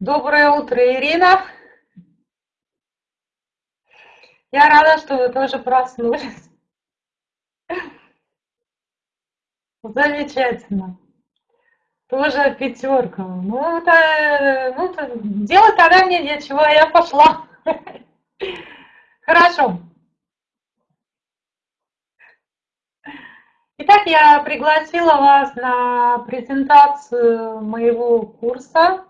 Доброе утро, Ирина. Я рада, что вы тоже проснулись. Замечательно. Тоже пятерка. Ну, это, ну, это, делать тогда мне нечего, я пошла. Хорошо. Итак, я пригласила вас на презентацию моего курса.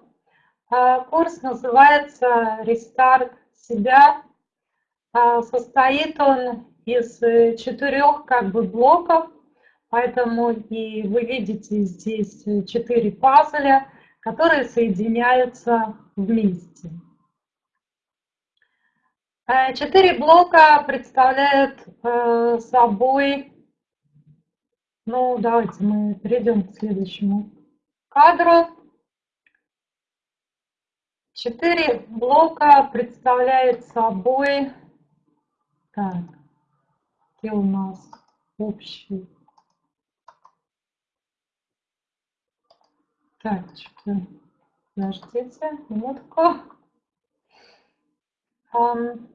А, курс называется «Рестарт себя». А, состоит он из четырех как бы блоков, поэтому и вы видите здесь четыре пазля, которые соединяются вместе. А, четыре блока представляют э, собой ну, давайте мы перейдем к следующему кадру. Четыре блока представляют собой... Так, где у нас общий? Так, что-то... Подождите, минутку. Um,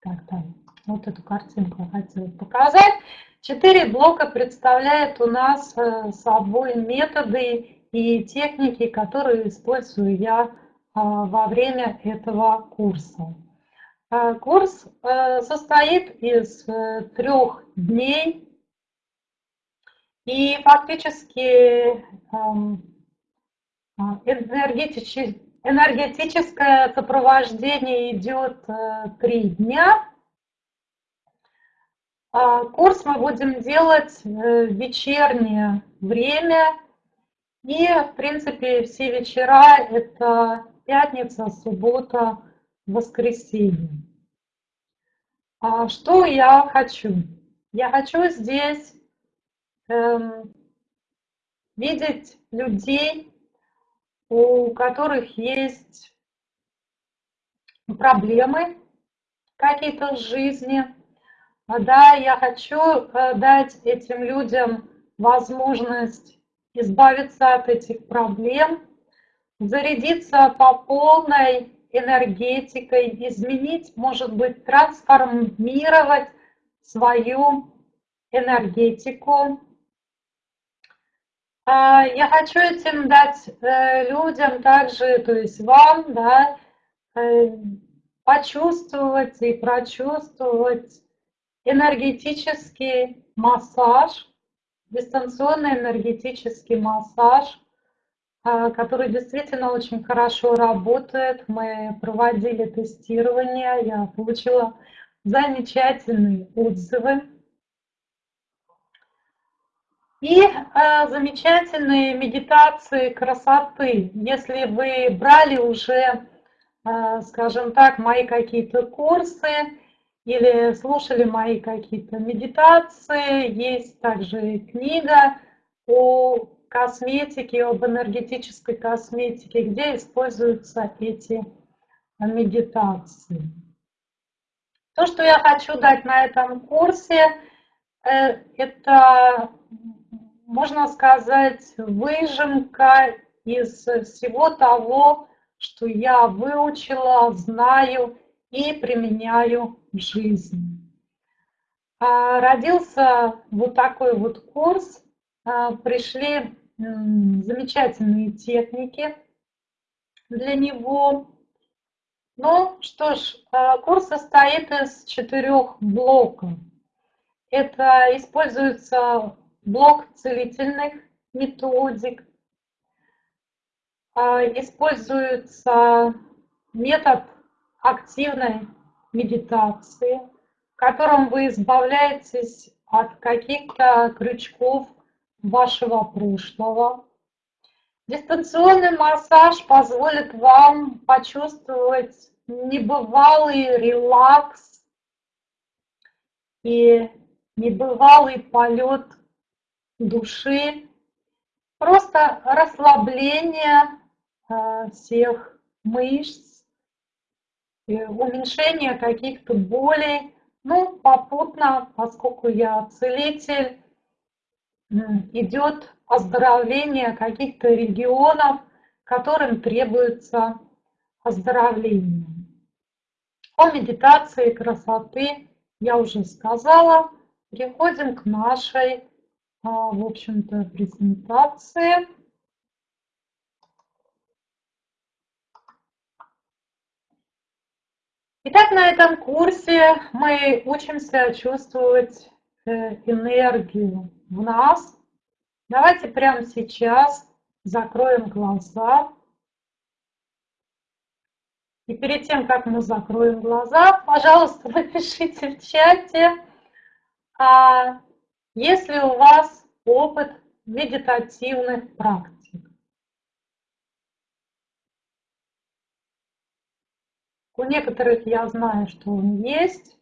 так, так вот эту картинку я хотела показать. Четыре блока представляют у нас э, собой методы и техники, которые использую я а, во время этого курса. А, курс э, состоит из э, трех дней, и фактически эм, энергетическое сопровождение идет три дня. А, курс мы будем делать в вечернее время. И, в принципе, все вечера – это пятница, суббота, воскресенье. А что я хочу? Я хочу здесь эм, видеть людей, у которых есть проблемы какие-то в жизни – да, я хочу дать этим людям возможность избавиться от этих проблем, зарядиться по полной энергетикой, изменить, может быть, трансформировать свою энергетику. А, я хочу этим дать э, людям также, то есть вам, да, э, почувствовать и прочувствовать энергетический массаж, дистанционный энергетический массаж, а, который действительно очень хорошо работает. Мы проводили тестирование, я получила замечательные отзывы. И э, замечательные медитации красоты. Если вы брали уже, э, скажем так, мои какие-то курсы, или слушали мои какие-то медитации. Есть также книга о косметике, об энергетической косметике, где используются эти медитации. То, что я хочу дать на этом курсе, э, это, можно сказать, выжимка из всего того, что я выучила, знаю и применяю в жизни. А, родился вот такой вот курс, а, пришли замечательные техники для него. Ну что ж, а, курс состоит из четырех блоков. Это используется блок целительных методик, используется метод активной медитации, в котором вы избавляетесь от каких-то крючков вашего прошлого. Дистанционный массаж позволит вам почувствовать небывалый релакс и небывалый полет души, просто расслабление э, всех мышц, уменьшение каких-то болей. Ну, попутно, поскольку я целитель, идет оздоровление каких-то регионов, которым требуется оздоровление. О медитации красоты я уже сказала. Переходим к нашей, а, в общем-то, презентации. Итак, на этом курсе мы учимся чувствовать э, энергию в нас. Давайте прямо сейчас закроем глаза. И перед тем, как мы закроем глаза, пожалуйста, напишите в чате, а если у вас опыт медитативных практик. У некоторых я знаю, что он есть.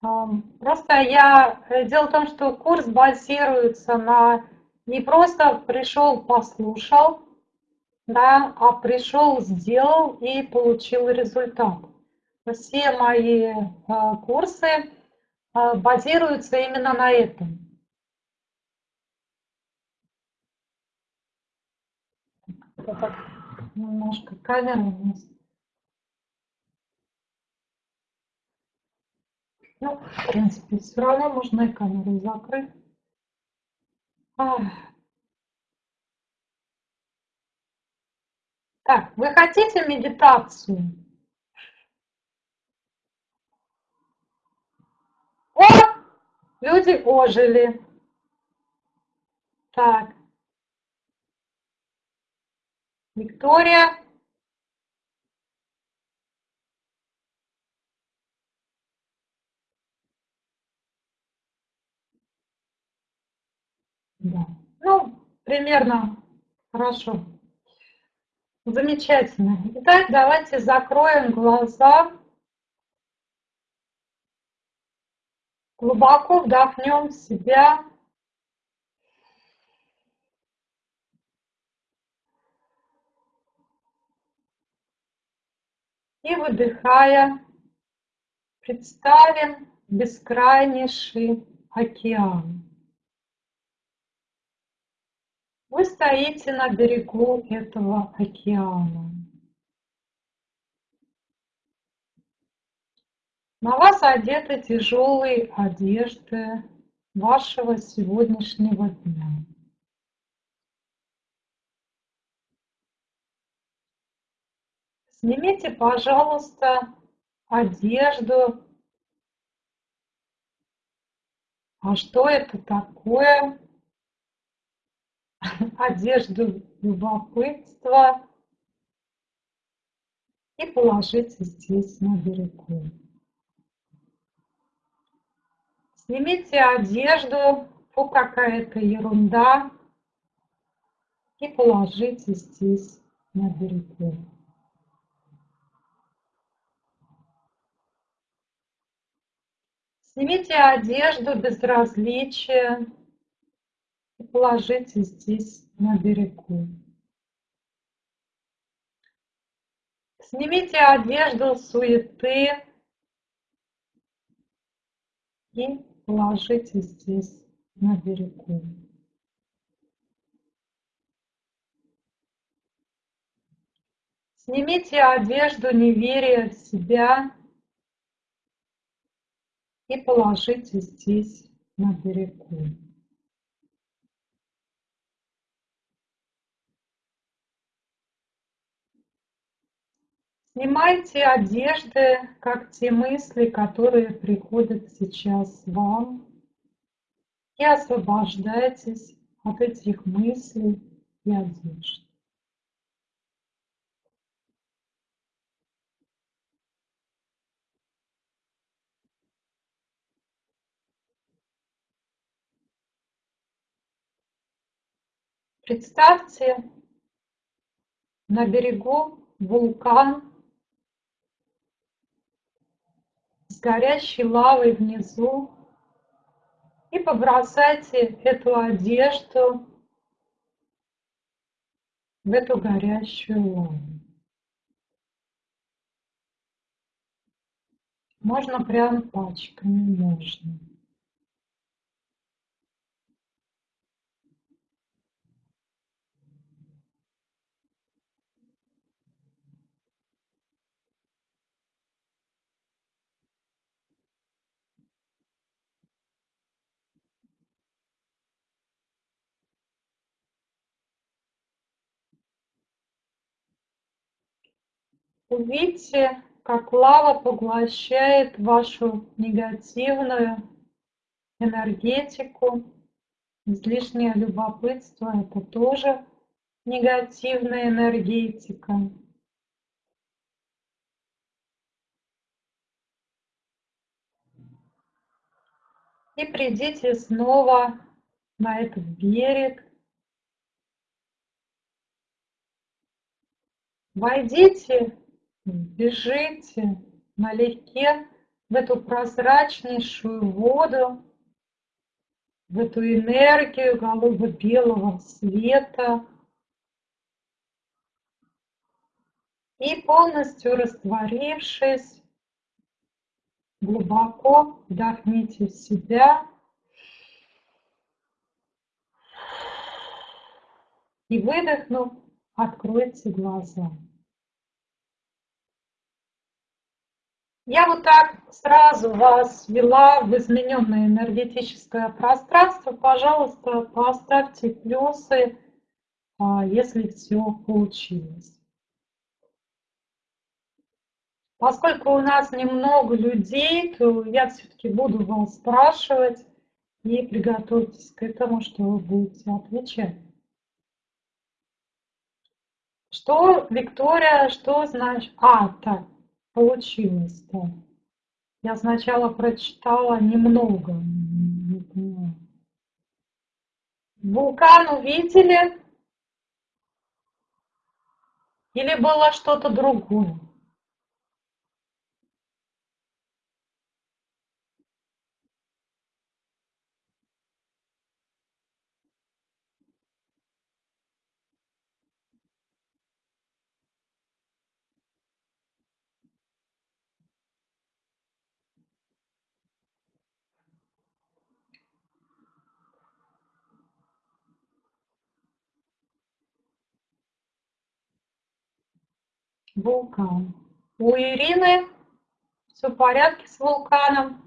Просто я... Э, дело в том, что курс базируется на не просто пришел, послушал, да, а пришел, сделал и получил результат. Все мои а, курсы а, базируются именно на этом. Так, немножко камера у нас. Ну, в принципе, все равно можно и камеру закрыть. Так, вы хотите медитацию? О, люди ожили. Так. Виктория. Да. Ну, примерно хорошо. Замечательно. Итак, давайте закроем глаза. Глубоко вдохнем в себя. И выдыхая, представим бескрайнейший океан. Вы стоите на берегу этого океана. На вас одеты тяжелые одежды вашего сегодняшнего дня. Снимите, пожалуйста, одежду. А что это такое? одежду любопытства и положите здесь на берегу. Снимите одежду, фу, какая-то ерунда, и положите здесь на берегу. Снимите одежду безразличия, и положите здесь на берегу. Снимите одежду суеты и положите здесь на берегу. Снимите одежду неверия в себя и положите здесь на берегу. Снимайте одежды, как те мысли, которые приходят сейчас вам, и освобождайтесь от этих мыслей и одежд. Представьте на берегу вулкан горящей лавой внизу и побросайте эту одежду в эту горящую лаву. Можно прям пачками, можно. Увидьте, как лава поглощает вашу негативную энергетику. Излишнее любопытство – это тоже негативная энергетика. И придите снова на этот берег. Войдите бежите налегке в эту прозрачнейшую воду, в эту энергию голубо-белого света и полностью растворившись, глубоко вдохните в себя и выдохнув, откройте глаза. Я вот так сразу вас ввела в измененное энергетическое пространство. Пожалуйста, поставьте плюсы, а, если все получилось. Поскольку у нас немного людей, то я все-таки буду вас спрашивать и приготовьтесь к этому, что вы будете отвечать. Что, Виктория, что значит? А, так, получилось-то? Я сначала прочитала немного. Вулкан увидели? Или было что-то другое? Вулкан. У Ирины все в порядке с вулканом.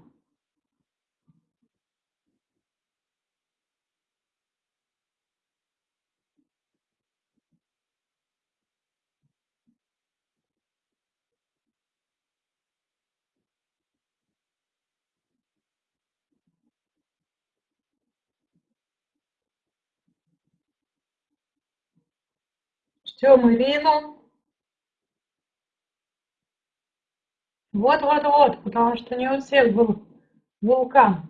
Ждем Ирину. Вот-вот-вот, потому что не у всех был вулкан.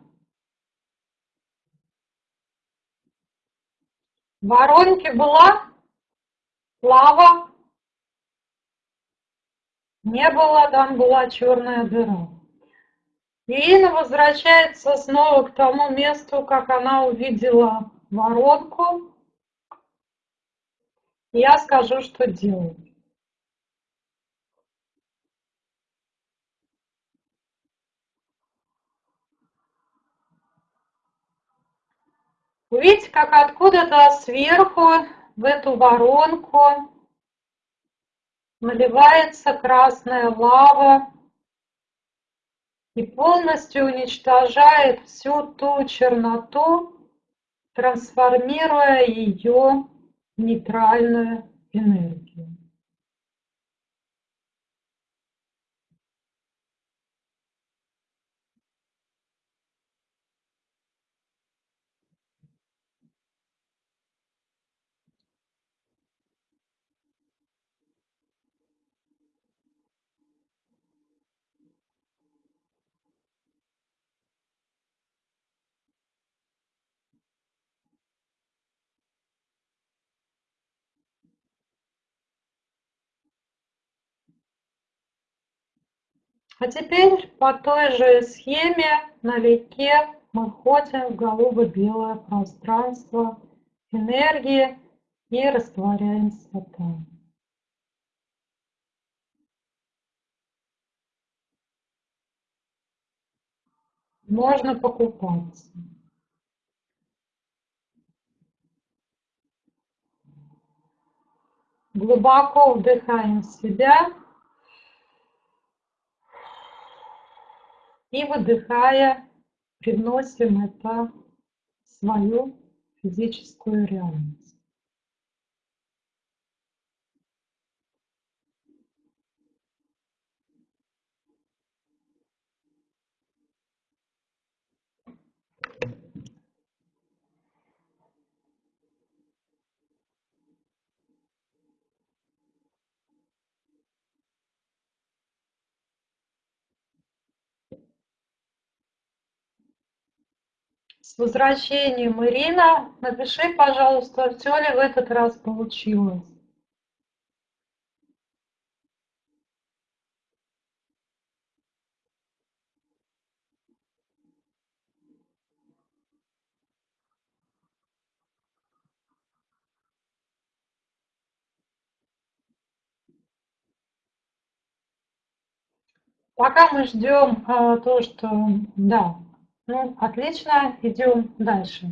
В была лава, не было, там была черная дыра. Ирина возвращается снова к тому месту, как она увидела воронку. Я скажу, что делать. Видите, как откуда-то сверху в эту воронку наливается красная лава и полностью уничтожает всю ту черноту, трансформируя ее в нейтральную энергию. А теперь по той же схеме налегке мы входим в голубо-белое пространство энергии и растворяемся там. можно покупаться. Глубоко вдыхаем в себя и выдыхая, приносим это в свою физическую реальность. С возвращением, Ирина. Напиши, пожалуйста, все ли в этот раз получилось. Пока мы ждем а, то, что да, ну, отлично, идем дальше.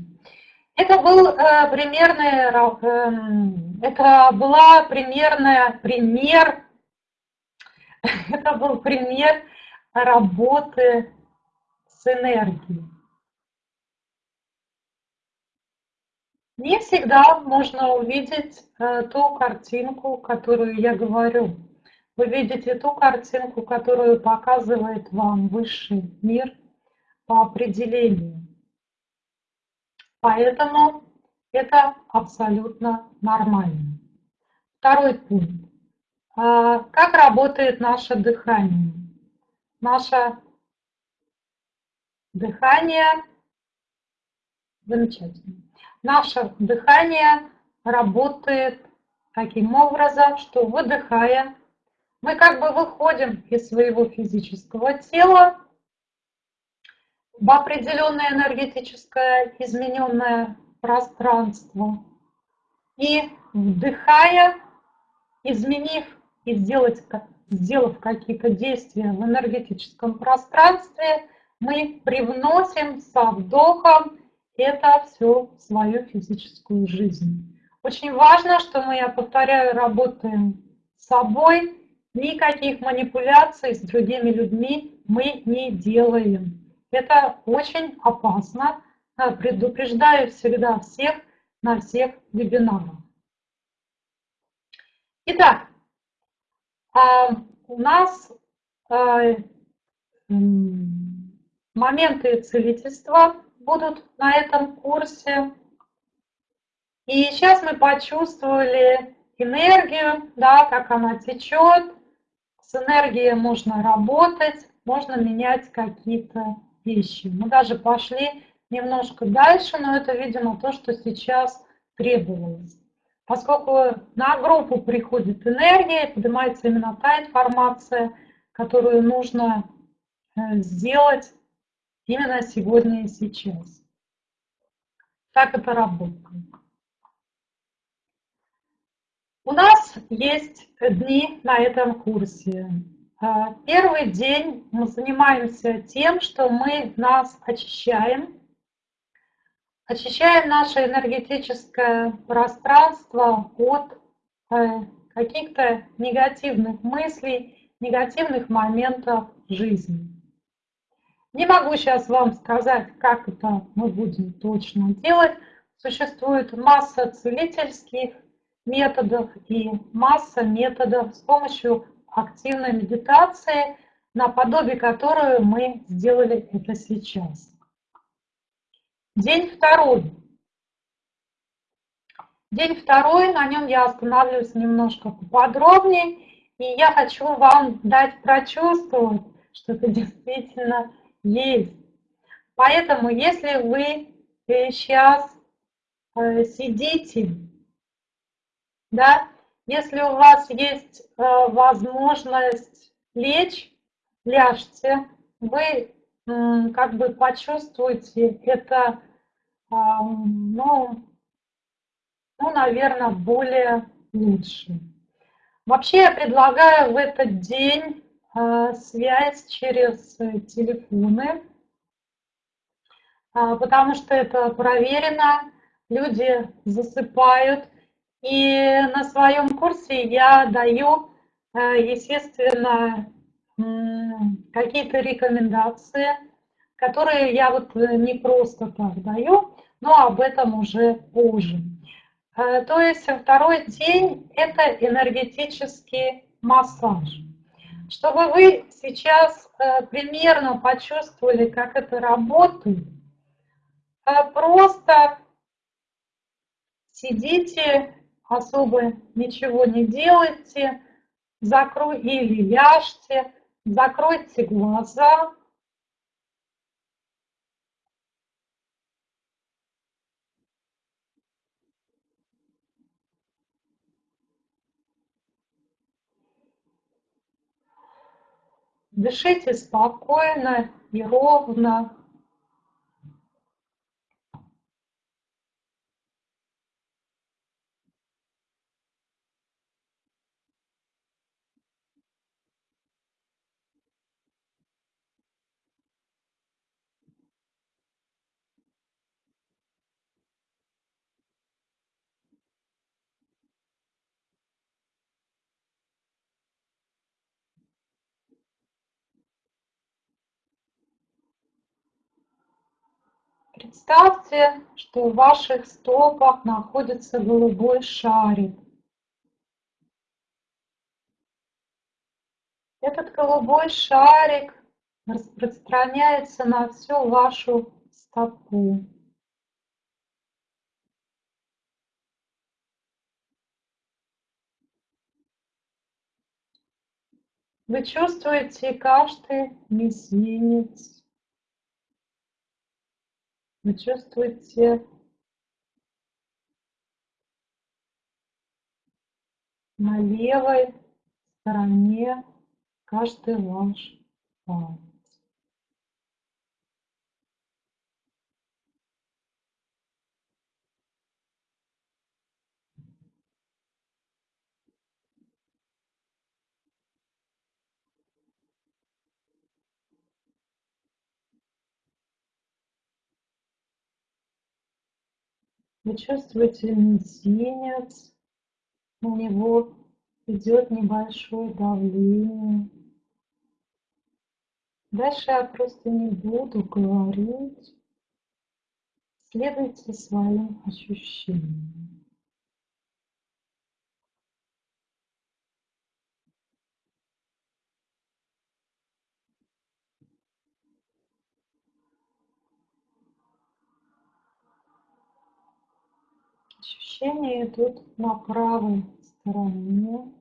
Это был э, примерный, э, это была примерная пример, это был пример работы с энергией. Не всегда можно увидеть э, ту картинку, которую я говорю. Вы видите ту картинку, которую показывает вам высший мир – по определению. Поэтому это абсолютно нормально. Второй пункт. А, как работает наше дыхание? Наше дыхание, замечательно, наше дыхание работает таким образом, что выдыхая, мы как бы выходим из своего физического тела в определенное энергетическое измененное пространство. И вдыхая, изменив и сделать, сделав какие-то действия в энергетическом пространстве, мы привносим со вдохом это все в свою физическую жизнь. Очень важно, что мы, я повторяю, работаем с собой, никаких манипуляций с другими людьми мы не делаем. Это очень опасно. Предупреждаю всегда всех на всех вебинарах. Итак, а, у нас а, моменты целительства будут на этом курсе. И сейчас мы почувствовали энергию, да, как она течет. С энергией можно работать, можно менять какие-то вещи. Мы даже пошли немножко дальше, но это, видимо, то, что сейчас требовалось. Поскольку на группу приходит энергия, поднимается именно та информация, которую нужно э, сделать именно сегодня и сейчас. Так это работает. У нас есть дни на этом курсе. А, первый день мы занимаемся тем, что мы нас очищаем, очищаем наше энергетическое пространство от э, каких-то негативных мыслей, негативных моментов жизни. Не могу сейчас вам сказать, как это мы будем точно делать. Существует масса целительских методов и масса методов, с помощью активной медитации, наподобие которую мы сделали это сейчас. День второй. День второй, на нем я остановлюсь немножко поподробнее, и я хочу вам дать прочувствовать, что это действительно есть. Поэтому, если вы сейчас э, сидите, да, если у вас есть э, возможность лечь, ляжьте, вы как бы почувствуете это, ну, ну, наверное, более лучше. Вообще я предлагаю в этот день э, связь через телефоны. а, потому что это проверено, люди засыпают. И на своем курсе я даю, э, естественно, какие-то рекомендации, которые я вот не просто так даю, но об этом уже позже. Э, то есть второй день – это энергетический массаж. Чтобы вы сейчас э, примерно почувствовали, как это работает, э, просто сидите, особо ничего не делайте, закрой или ляжьте, закройте глаза, Дышите спокойно и ровно. Представьте, что в ваших стопах находится голубой шарик. Этот голубой шарик распространяется на всю вашу стопу. Вы чувствуете каждый мизинец, вы чувствуете на левой стороне каждый ваш палец. Вы чувствуете мизинец, у него идет небольшое давление. Дальше я просто не буду говорить. Следуйте своим ощущениям. Ощущения идут на правой стороне.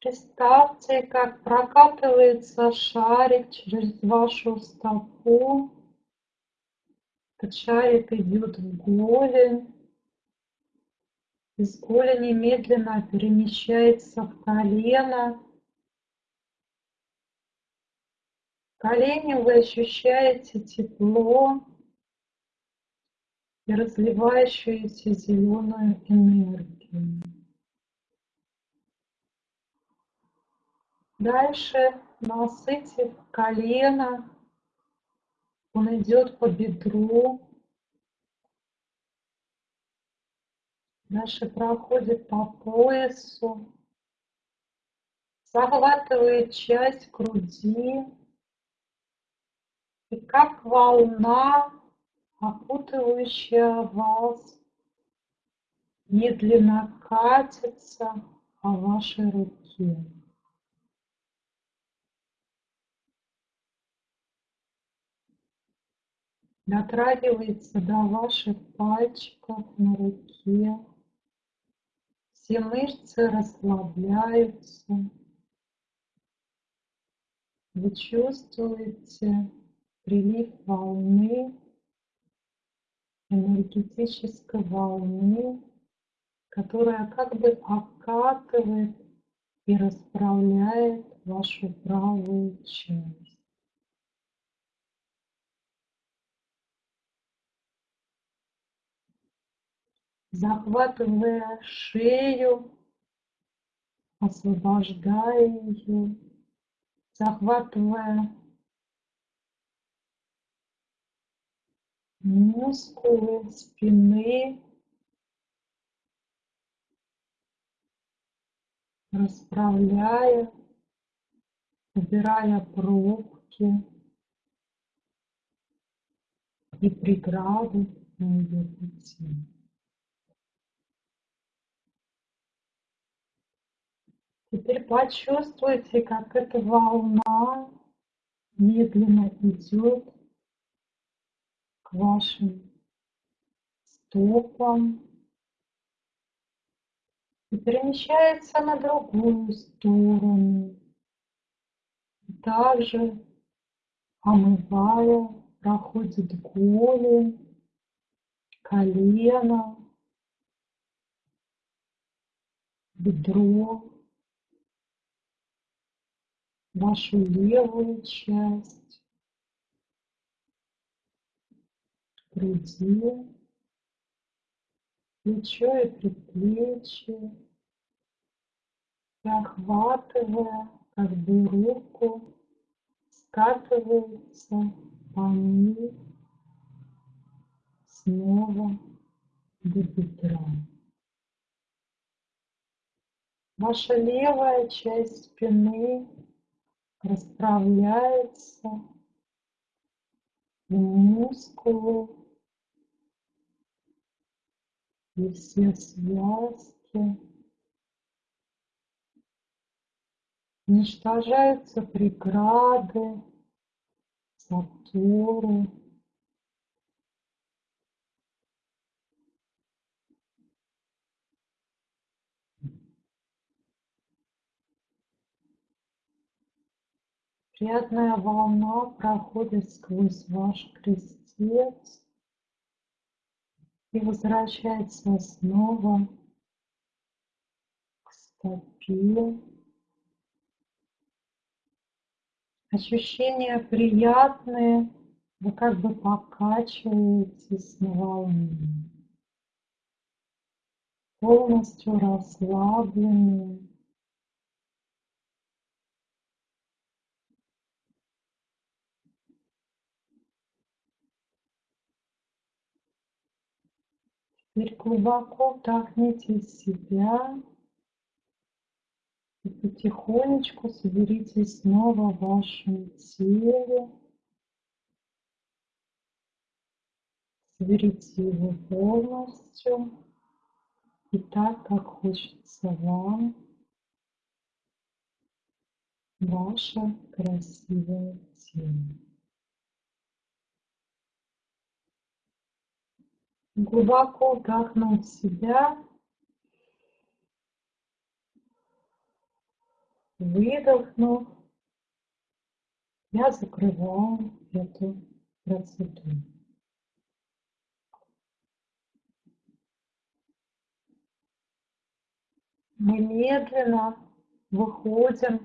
Представьте, как прокатывается шарик через вашу стопу. Этот шарик идет в голень. Из голени медленно перемещается в колено. В колене вы ощущаете тепло и разливающуюся зеленую энергию. Дальше, насытив колено, он идет по бедру. Дальше проходит по поясу, захватывает часть груди. И как волна, окутывающая вас, медленно катится по вашей руке. Дотрагивается до ваших пальчиков на руке. Все мышцы расслабляются. Вы чувствуете прилив волны, энергетической волны, которая как бы окатывает и расправляет вашу правую часть. Захватывая шею, освобождая ее, захватывая мускулы спины, расправляя, убирая пробки и преграды на ее пути. Теперь почувствуйте, как эта волна медленно идет к вашим стопам и перемещается на другую сторону. Также омывая, проходит голень, колено, бедро, вашу левую часть груди, плечо и предплечье, и охватывая как бы руку, скатывается по ней снова до бедра. Ваша левая часть спины расправляется в мускулы и все связки. Уничтожаются преграды, заторы. Приятная волна проходит сквозь ваш крестец и возвращается снова к стопе. Ощущения приятные, вы как бы покачиваетесь на волне. Полностью расслабленные. Теперь глубоко вдохните себя и потихонечку соберитесь снова в вашем теле. Соберите его полностью и так, как хочется вам, ваше красивое тело. Глубоко вдохнуть себя, выдохнув, я закрываю эту процедуру. Мы медленно выходим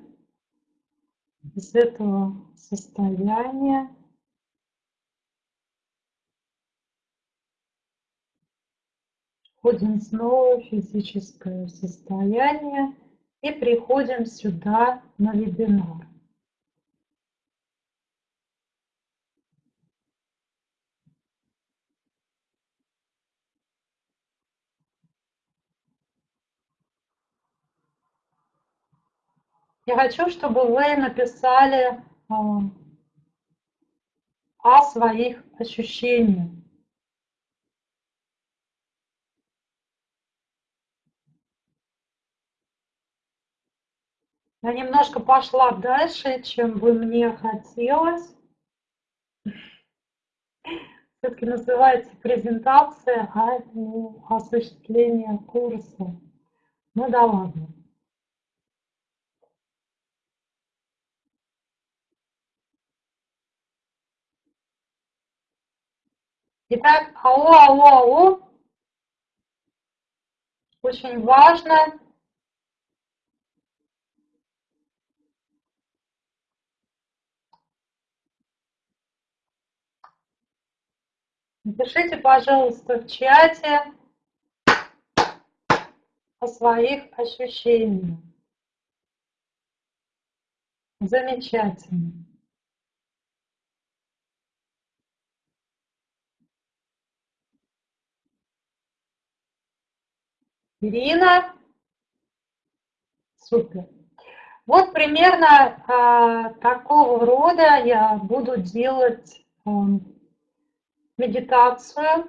из этого состояния Входим снова в физическое состояние и приходим сюда на вебинар. Я хочу, чтобы вы написали а, о своих ощущениях. Я немножко пошла дальше, чем бы мне хотелось. Все-таки называется презентация, а не осуществление курса. Ну да ладно. Итак, АО, АО, АО. Очень важно Напишите, пожалуйста, в чате о своих ощущениях. Замечательно. Ирина. Супер. Вот примерно э, такого рода я буду делать э, медитацию.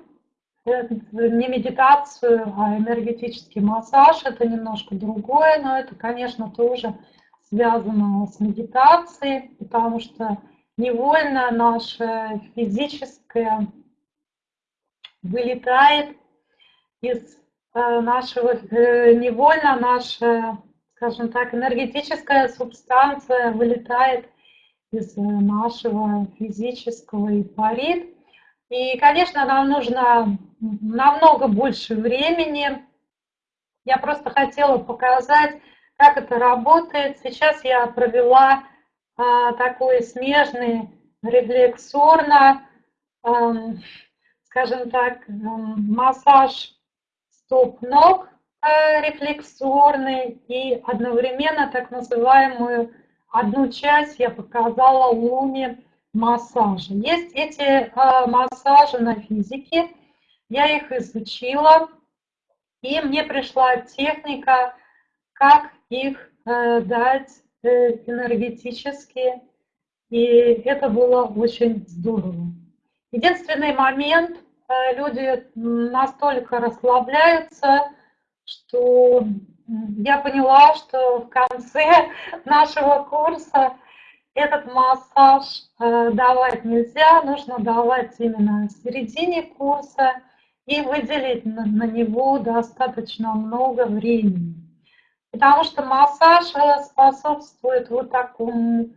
Э, не медитацию, а энергетический массаж. Это немножко другое, но это, конечно, тоже связано с медитацией, потому что невольно наше физическое вылетает из Э, нашего, э, невольно наша, скажем так, энергетическая субстанция вылетает из нашего физического и парит. И, конечно, нам нужно намного больше времени. Я просто хотела показать, как это работает. Сейчас я провела а, такой смежный рефлексорно, а, скажем так, массаж стоп ног э, рефлексорный и одновременно так называемую одну часть я показала луне массажа. Есть эти э, массажи на физике, я их изучила, и мне пришла техника, как их э, дать энергетически, и это было очень здорово. Единственный момент, Э, люди настолько расслабляются, что я поняла, что в конце нашего курса этот массаж э, давать нельзя, нужно давать именно в середине курса и выделить на, него достаточно много времени. Потому что массаж э, способствует вот такому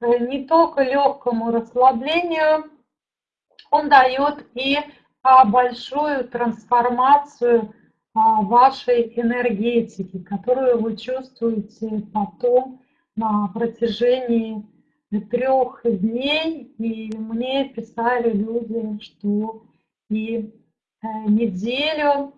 не только легкому расслаблению, он дает и а, большую трансформацию а, вашей энергетики, которую вы чувствуете потом на протяжении трех дней. И мне писали люди, что и э, неделю.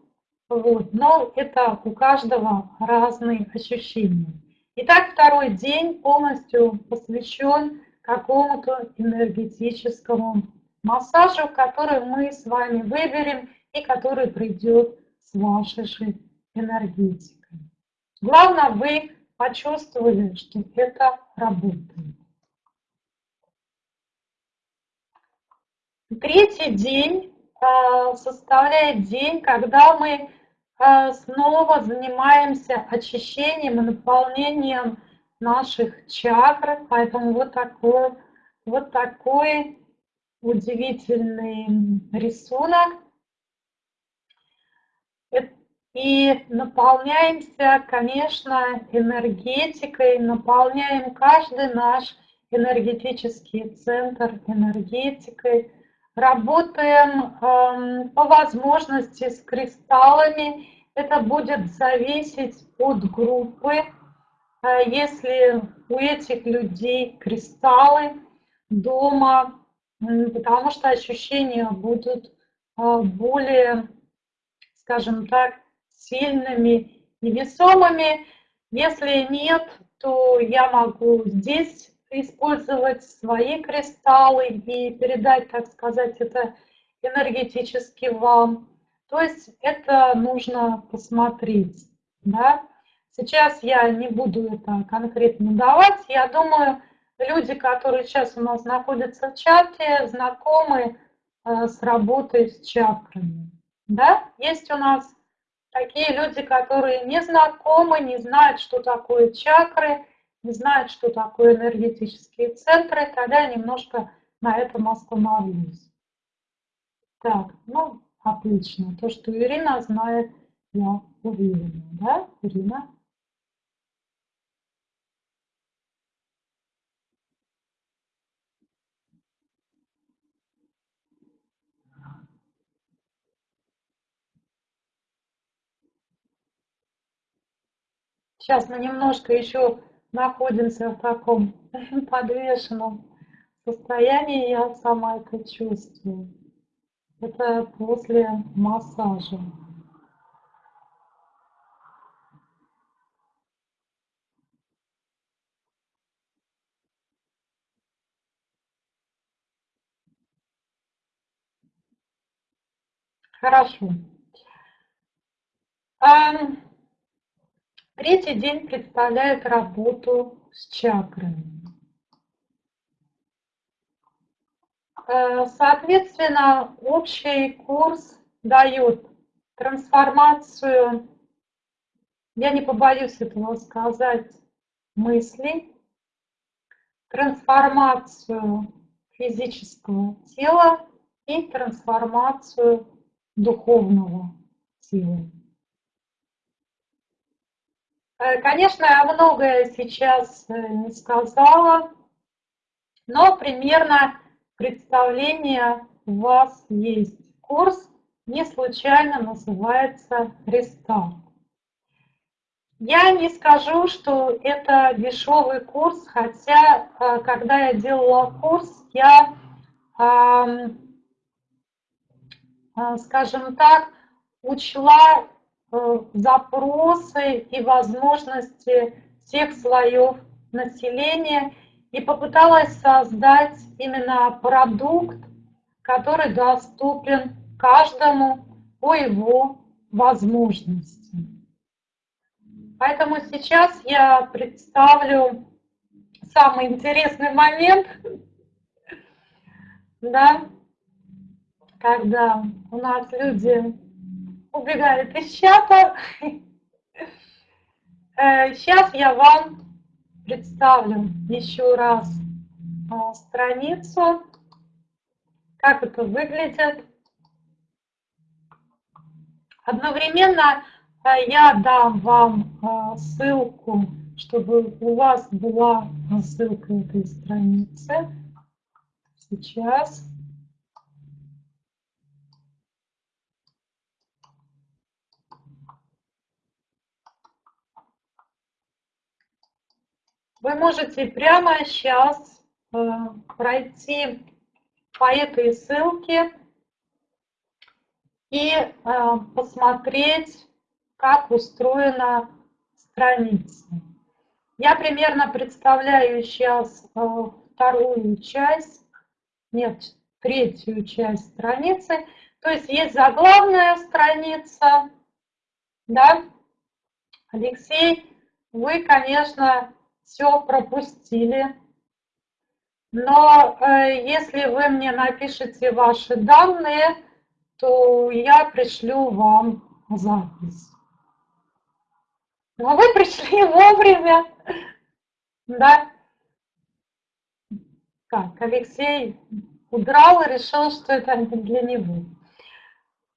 Вот. Но это у каждого разные ощущения. Итак, второй день полностью посвящен какому-то энергетическому массажу, который мы с вами выберем и который придет с вашей энергетикой. Главное, вы почувствовали, что это работает. Третий день э, составляет день, когда мы э, снова занимаемся очищением и наполнением наших чакр. Поэтому вот такой, вот такой удивительный рисунок. И наполняемся, конечно, энергетикой, наполняем каждый наш энергетический центр энергетикой. Работаем э, по возможности с кристаллами. Это будет зависеть от группы. Э, если у этих людей кристаллы дома потому что ощущения будут а, более, скажем так, сильными и весомыми. Если нет, то я могу здесь использовать свои кристаллы и передать, так сказать, это энергетически вам. То есть это нужно посмотреть. Да? Сейчас я не буду это конкретно давать. Я думаю, люди, которые сейчас у нас находятся в чате, знакомы э, с работой с чакрами. Да? Есть у нас такие люди, которые не знакомы, не знают, что такое чакры, не знают, что такое энергетические центры, тогда немножко на этом остановлюсь. Так, ну, отлично. То, что Ирина знает, я уверена. Да, Ирина? Сейчас мы немножко еще находимся в таком подвешенном состоянии, я сама это чувствую. Это после массажа. Хорошо. Третий день представляет работу с чакрами. Э, соответственно, общий курс дает трансформацию, я не побоюсь этого сказать, мыслей, трансформацию физического тела и трансформацию духовного тела. Э, конечно, я многое сейчас э, не сказала, но примерно представление у вас есть. Курс не случайно называется «Рестарт». Я не скажу, что это дешевый курс, хотя, э, когда я делала курс, я, скажем так, учла запросы и возможности всех слоев населения и попыталась создать именно продукт, который доступен каждому по его возможностям. Поэтому сейчас я представлю самый интересный момент, да, когда у нас люди убегает из чата. Сейчас э, я вам представлю еще раз а, страницу, как это выглядит. Одновременно э, я дам вам ссылку, чтобы у вас была ссылка этой страницы. Сейчас. Вы можете прямо сейчас э, пройти по этой ссылке и э, посмотреть, как устроена страница. Я примерно представляю сейчас э, вторую часть, нет, третью часть страницы. То есть есть заглавная страница, да, Алексей, вы, конечно, все пропустили. Но э, если вы мне напишите ваши данные, то я пришлю вам запись. Но вы пришли вовремя. Да. Так, Алексей удрал и решил, что это для него.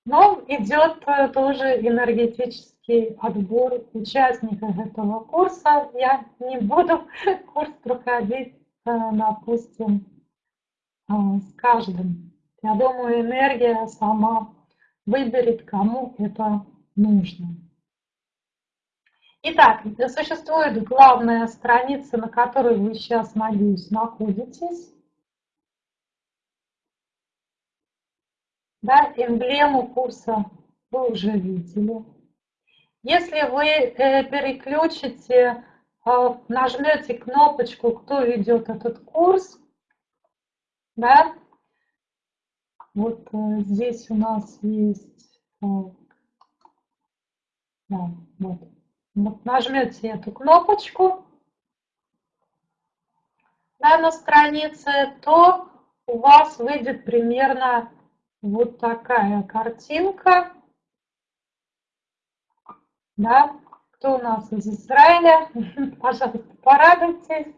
Но идет э, тоже энергетический отбор участников этого курса. Я не буду курс проходить, э, допустим, э, с каждым. Я думаю, энергия сама выберет, кому это нужно. Итак, существует главная страница, на которой вы сейчас, надеюсь, находитесь. Да, эмблему курса вы уже видели. Если вы э, переключите, а, нажмете кнопочку «Кто ведет этот курс», да, вот э, здесь у нас есть, да, вот, вот нажмете эту кнопочку да, на странице, то у вас выйдет примерно вот такая картинка. Да, кто у нас из Израиля, пожалуйста, порадуйтесь.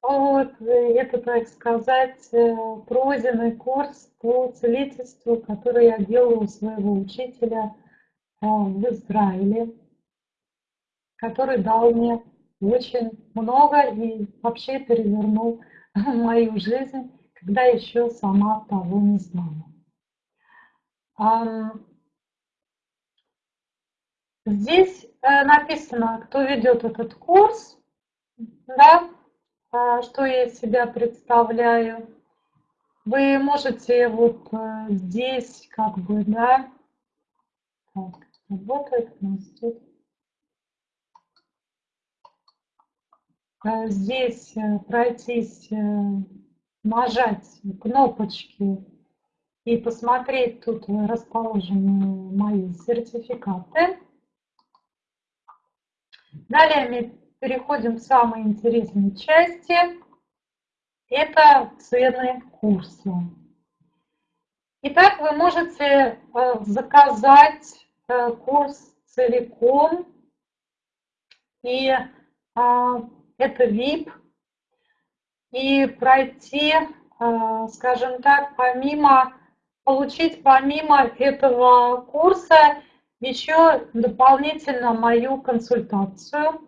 Вот, это, так сказать, э, пройденный курс по целительству, который я делала у своего учителя э, в Израиле, который дал мне очень много и вообще перевернул мою жизнь, когда еще сама того не знала. Здесь э, написано, кто ведет этот курс, да, а, что я из себя представляю. Вы можете вот э, здесь как бы, да, так, работает тут. Э, здесь пройтись, нажать кнопочки и посмотреть, тут расположены мои сертификаты. Далее мы переходим к самой интересной части. Это цены курса. Итак, вы можете э, заказать э, курс целиком. И а, это VIP. И пройти, э, скажем так, помимо, получить помимо этого курса еще дополнительно мою консультацию.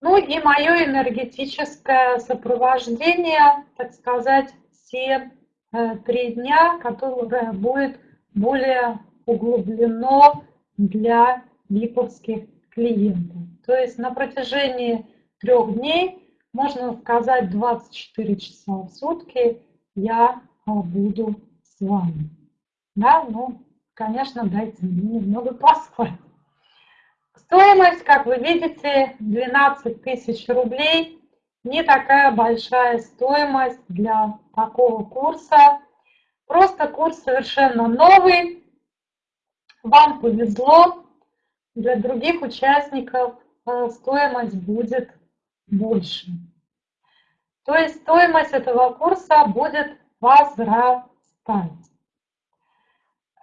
Ну и мое энергетическое сопровождение, так сказать, все э, три дня, которое будет более углублено для виповских клиентов. То есть на протяжении трех дней, можно сказать, 24 часа в сутки я э, буду с вами. Да, ну, конечно, дайте мне немного поспать. Стоимость, как вы видите, 12 тысяч рублей. Не такая большая стоимость для такого курса. Просто курс совершенно новый. Вам повезло. Для других участников э, стоимость будет больше. То есть стоимость этого курса будет возрастать.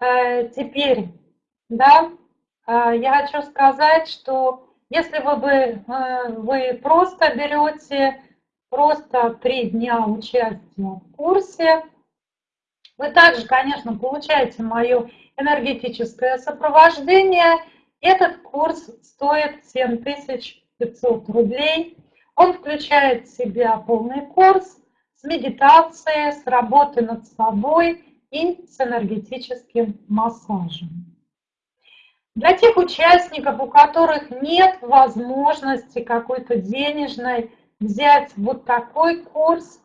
Э, теперь, да, э, я хочу сказать, что если вы, бы, э, вы просто берете просто три дня участия в курсе, вы также, конечно, получаете мое энергетическое сопровождение. Этот курс стоит 7500 рублей. Он включает в себя полный курс с медитацией, с работой над собой – и с энергетическим массажем. Для тех участников, у которых нет возможности какой-то денежной взять вот такой курс,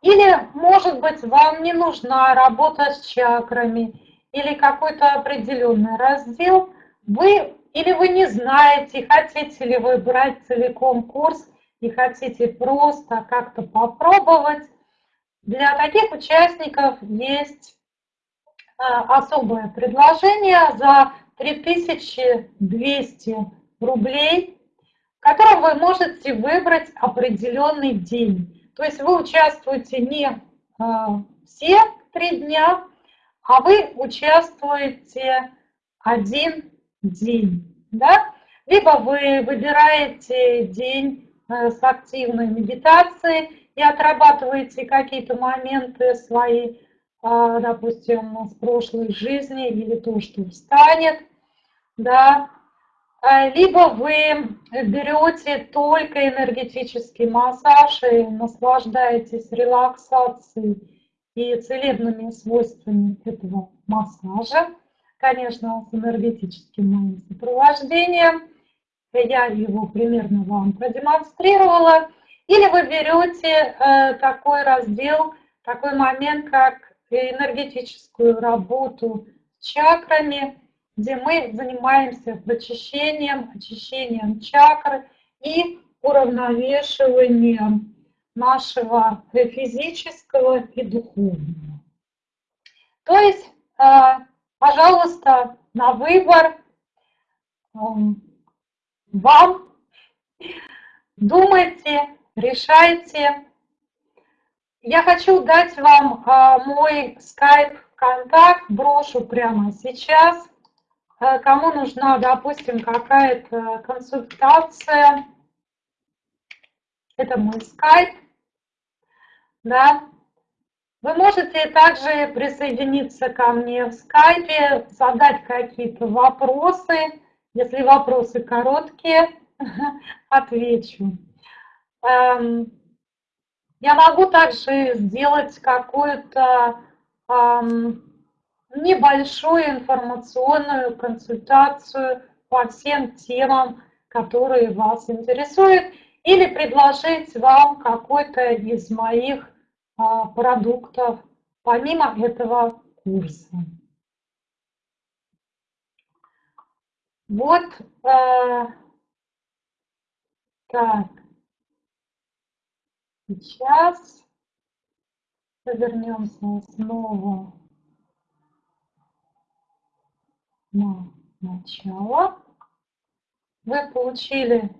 или, может быть, вам не нужна работа с чакрами или какой-то определенный раздел, вы или вы не знаете, хотите ли вы брать целиком курс и хотите просто как-то попробовать, для таких участников есть а, особое предложение за 3200 рублей, в котором вы можете выбрать определенный день. То есть вы участвуете не а, все три дня, а вы участвуете один день. Да? Либо вы выбираете день с активной медитацией, и отрабатываете какие-то моменты свои, а, допустим, с прошлой жизни или то, что встанет, да, а, либо вы берете только энергетический массаж и наслаждаетесь релаксацией и целебными свойствами этого массажа, конечно, с энергетическим моим сопровождением. Я его примерно вам продемонстрировала. Или вы берете э, такой раздел, такой момент, как энергетическую работу с чакрами, где мы занимаемся прочищением, очищением чакр и уравновешиванием нашего физического и духовного. То есть, э, пожалуйста, на выбор эм, вам думайте, решайте. Я хочу дать вам а, мой скайп-контакт, брошу прямо сейчас. А, кому нужна, допустим, какая-то консультация, это мой скайп, да. Вы можете также присоединиться ко мне в скайпе, задать какие-то вопросы. Если вопросы короткие, отвечу. Эм, я могу также сделать какую-то эм, небольшую информационную консультацию по всем темам, которые вас интересуют, или предложить вам какой-то из моих а, продуктов помимо этого курса. Вот э, так. Сейчас вернемся снова на начало. Вы получили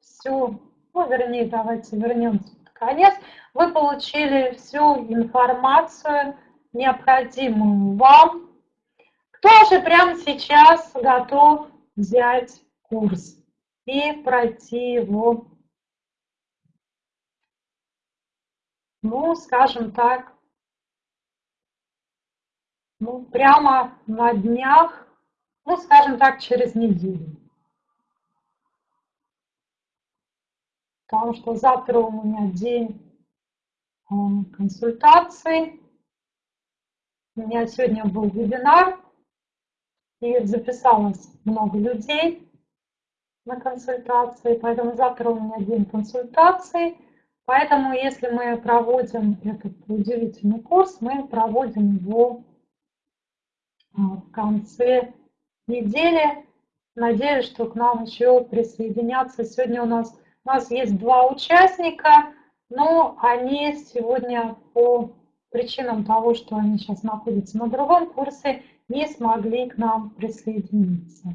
всю, ну, вернее, давайте вернемся под конец. Вы получили всю информацию, необходимую вам. Кто же прямо сейчас готов взять курс и пройти его ну, скажем так, ну, прямо на днях, ну, скажем так, через неделю. Потому что завтра у меня день э, консультаций. У меня сегодня был вебинар, и записалось много людей на консультации, поэтому завтра у меня день консультаций. Поэтому, если мы проводим этот удивительный курс, мы проводим его а, в конце недели. Надеюсь, что к нам еще присоединятся. Сегодня у нас, у нас есть два участника, но они сегодня по причинам того, что они сейчас находятся на другом курсе, не смогли к нам присоединиться.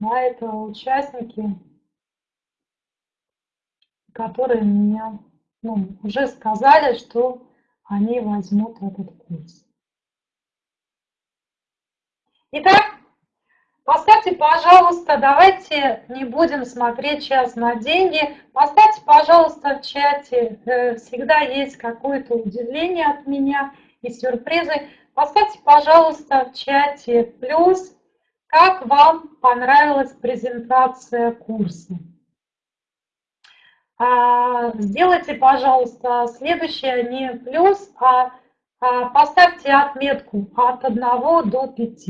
На это участники которые меня ну, уже сказали, что они возьмут этот курс. Итак, поставьте, пожалуйста, давайте не будем смотреть сейчас на деньги. Поставьте, пожалуйста, в чате, э, всегда есть какое-то удивление от меня и сюрпризы. Поставьте, пожалуйста, в чате плюс, как вам понравилась презентация курса. А, сделайте, пожалуйста, следующее не плюс, а, а поставьте отметку от 1 до 5.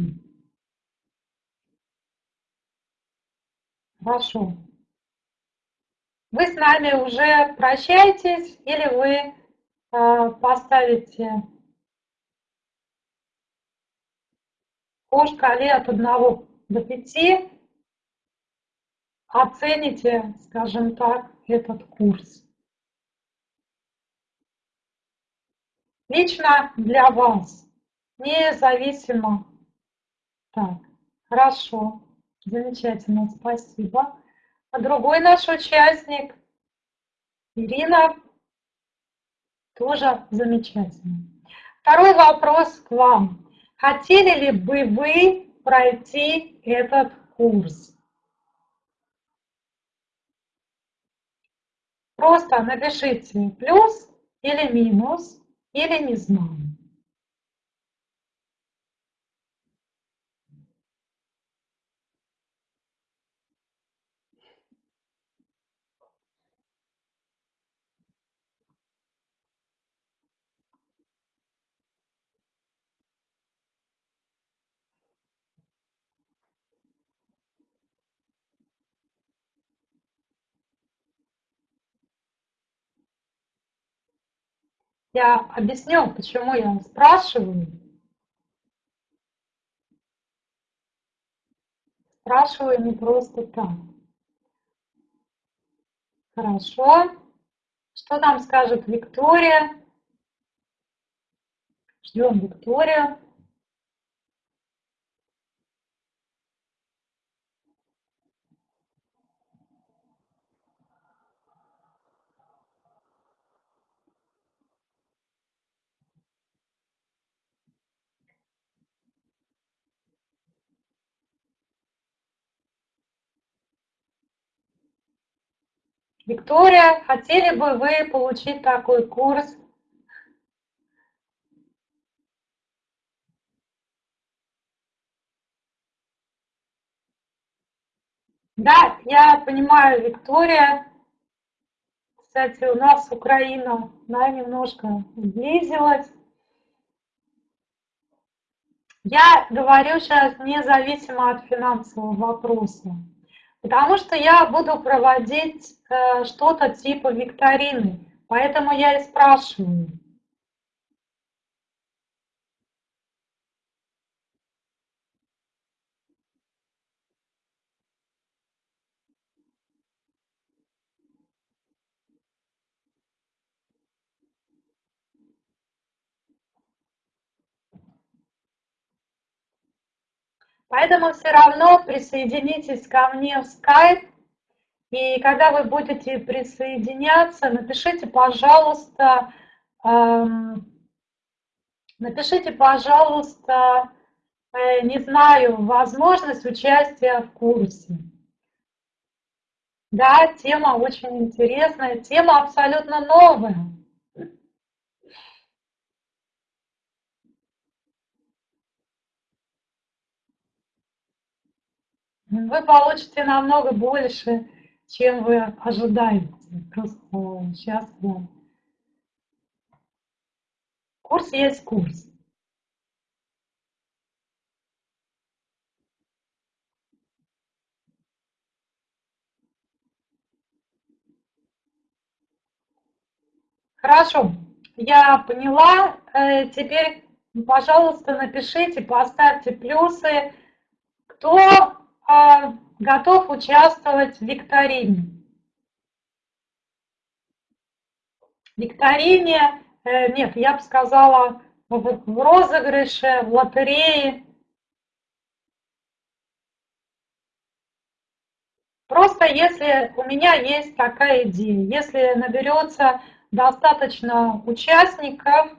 Хорошо. Вы с нами уже прощаетесь или вы а, поставите по шкале от 1 до 5 оцените, скажем так, этот курс. Лично для вас, независимо. Так, хорошо, замечательно, спасибо. А другой наш участник, Ирина, тоже замечательно. Второй вопрос к вам. Хотели ли бы вы пройти этот курс? Просто напишите плюс или минус, или не знаю. Я объясню, почему я спрашиваю. Спрашиваю не просто так. Хорошо. Что там скажет Виктория? Ждем Викторию. Виктория, хотели бы вы получить такой курс? Да, я понимаю, Виктория. Кстати, у нас Украина, да, немножко сблизилась. Я говорю сейчас независимо от финансового вопроса, потому что я буду проводить э, что-то типа викторины, поэтому я и спрашиваю. Поэтому все равно присоединитесь ко мне в Skype. И когда вы будете присоединяться, напишите, пожалуйста, эм, напишите, пожалуйста, э, не знаю, возможность участия в курсе. Да, тема очень интересная, тема абсолютно новая. Вы получите намного больше, чем вы ожидаете. Просто сейчас я... Курс есть курс. Хорошо, я поняла. Э, теперь, пожалуйста, напишите, поставьте плюсы, кто готов участвовать в викторине. Викторине, э, нет, я бы сказала, в розыгрыше, в лотерее. Просто если у меня есть такая идея, если наберется достаточно участников,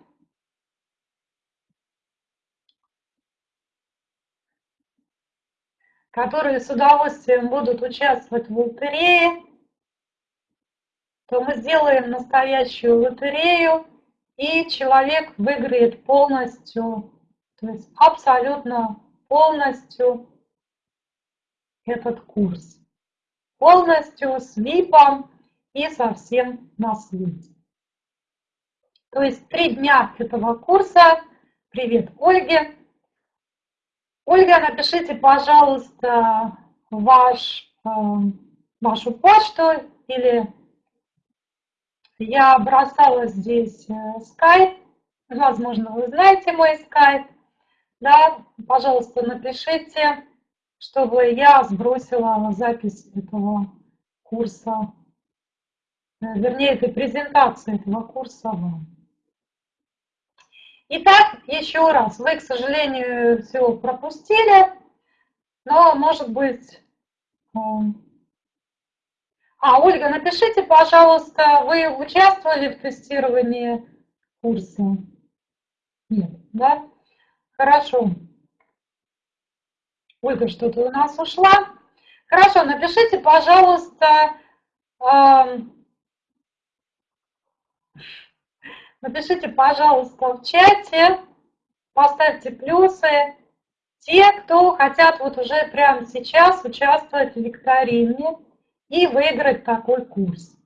которые с удовольствием будут участвовать в лотерее, то мы сделаем настоящую лотерею, и человек выиграет полностью, то есть абсолютно полностью этот курс. Полностью с ВИПом и совсем на свете. То есть три дня этого курса. Привет, Ольге! Ольга, напишите, пожалуйста, ваш, э, вашу почту или я бросала здесь э, скайп. Возможно, вы знаете мой скайп. Да, пожалуйста, напишите, чтобы я сбросила запись этого курса, э, вернее, этой презентации этого курса вам. Итак, еще раз, вы, к сожалению, все пропустили, но, может быть... А, Ольга, напишите, пожалуйста, вы участвовали в тестировании курса? Нет, да? Хорошо. Ольга что-то у нас ушла. Хорошо, напишите, пожалуйста, Напишите, пожалуйста, в чате, поставьте плюсы. Те, кто хотят вот уже прямо сейчас участвовать в викторине и выиграть такой курс.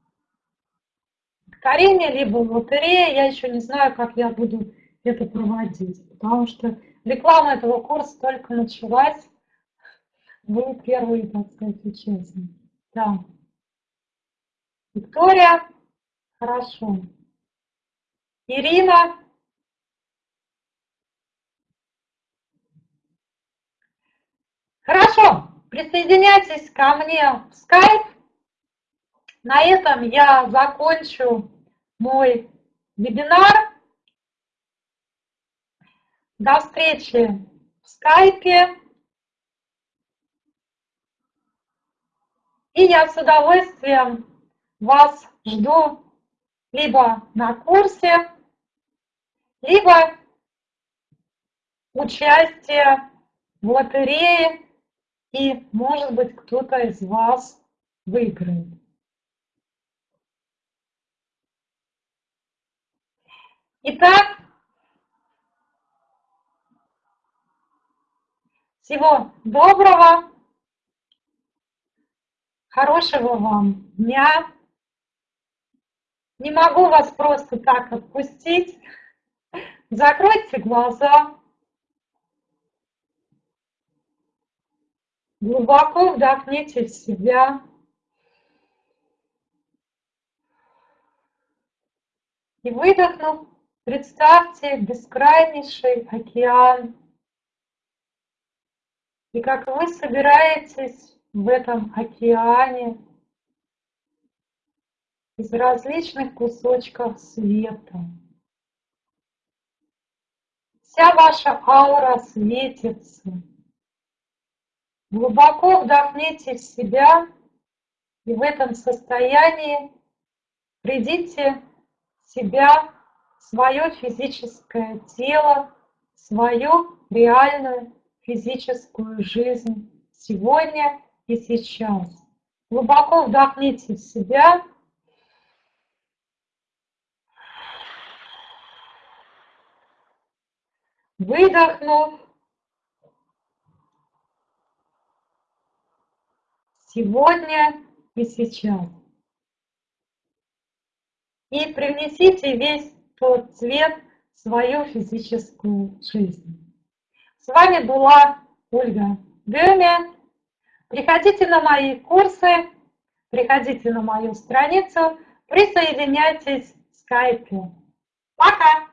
Викторине, либо в лотерее, я еще не знаю, как я буду это проводить, потому что реклама этого курса только началась. Вы первые, так сказать, участники. Да. Виктория, хорошо. Ирина. Хорошо, присоединяйтесь ко мне в скайп. На этом я закончу мой вебинар. До встречи в скайпе. И я с удовольствием вас жду либо на курсе, либо участие в лотерее, и, может быть, кто-то из вас выиграет. Итак, всего доброго, хорошего вам дня. Не могу вас просто так отпустить. Закройте глаза. Глубоко вдохните в себя. И выдохнув, представьте бескрайнейший океан. И как вы собираетесь в этом океане из различных кусочков света. Вся ваша аура светится. Глубоко вдохните в себя и в этом состоянии придите в себя, свое физическое тело, свою реальную физическую жизнь сегодня и сейчас. Глубоко вдохните в себя. Выдохнув, сегодня и сейчас. И привнесите весь тот цвет в свою физическую жизнь. С вами была Ольга Геме. Приходите на мои курсы, приходите на мою страницу, присоединяйтесь в скайпе. Пока!